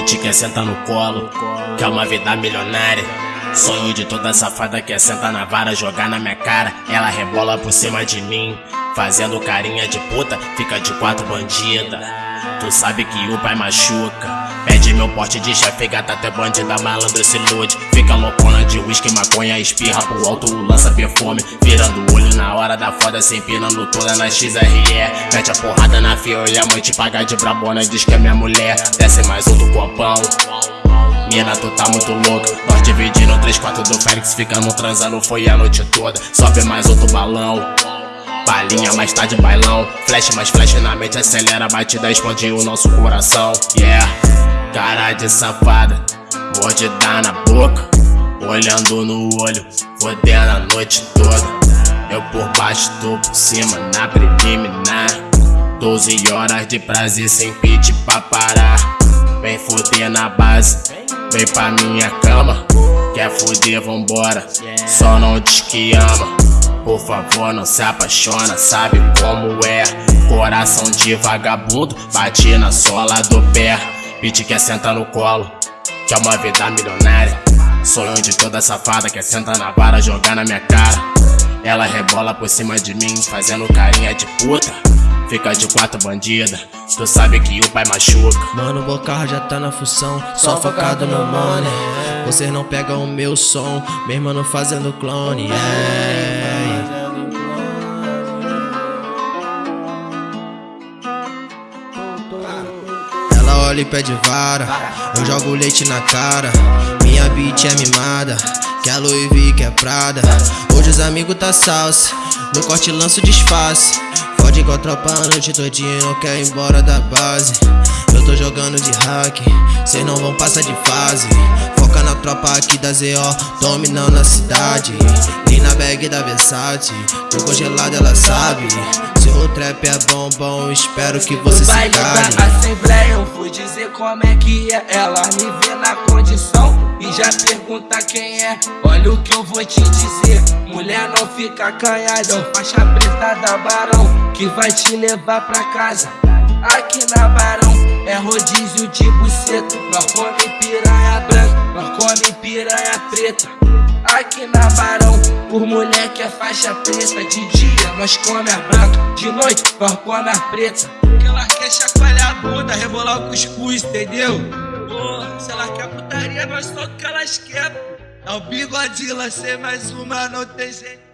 Bitch quer sentar no colo, quer uma vida milionária. Sonho de toda safada quer sentar na vara, jogar na minha cara. Ela rebola por cima de mim, fazendo carinha de puta, fica de quatro bandida. Tu sabe que o pai machuca. Pede meu porte de chefe, gata até bandida, malandro se ilude. Fica loucona de uísque, maconha, espirra pro alto, lança perfume. Virando o olho na hora da foda, se empinando toda na XRE. Mete a porrada na fio e a mãe te paga de brabona, diz que é minha mulher. Desce mais do copão. Mina, tu tá muito louca. Nós dividindo três quartos do Félix, ficando transando, foi a noite toda. Sobe mais outro balão. Balinha, mais tarde bailão. Flash, mais flash na mente, acelera batida, explode o nosso coração. Yeah, cara de safada, mordida na boca. Olhando no olho, fodendo a noite toda. Eu por baixo, tô por cima, na preliminar. 12 horas de prazer sem pit pra parar. Vem foder na base, vem pra minha cama. Quer foder, vambora, só não diz que ama. Por favor, não se apaixona, sabe como é. Coração de vagabundo, bate na sola do pé. Bitch quer sentar no colo, quer uma vida milionária. Sonho de toda safada, quer sentar na vara, jogar na minha cara. Ela rebola por cima de mim, fazendo carinha de puta. Fica de quatro bandida, tu sabe que o pai machuca. Mano, o Bocarro já tá na função, só focado no money. Vocês não pegam o meu som, meu mano fazendo clone. Yeah. Ela olha e pede vara, eu jogo leite na cara. Minha bitch é mimada, quer Louis V, quer Prada. Hoje os amigos tá salsa, no corte lanço disfarce. Fode igual tropa a noite todinha, não quer ir embora da base. Eu tô jogando de hack, cês não vão passar de fase. Foca na tropa aqui da ZO, dominando a cidade. Nem na bag da Versace, tô congelado, ela sabe. Se o trap é bom, bom, espero que você se cale. Assembleia eu fui dizer como é que é Ela me vê na e já pergunta quem é Olha o que eu vou te dizer. Mulher não fica acanhada Faixa preta da Barão Que vai te levar pra casa. Aqui na Barão é rodízio de buceta. Nós come piranha branca, nós come piranha preta. Aqui na Barão, por mulher que é faixa preta De dia nós come a branca, de noite nós come a preta. Porque ela quer chacoalhar a bunda, rebolar o cuscuz, entendeu? Ela quer putaria, nós só o que elas querem. É o bigodila, ser mais uma, não tem jeito.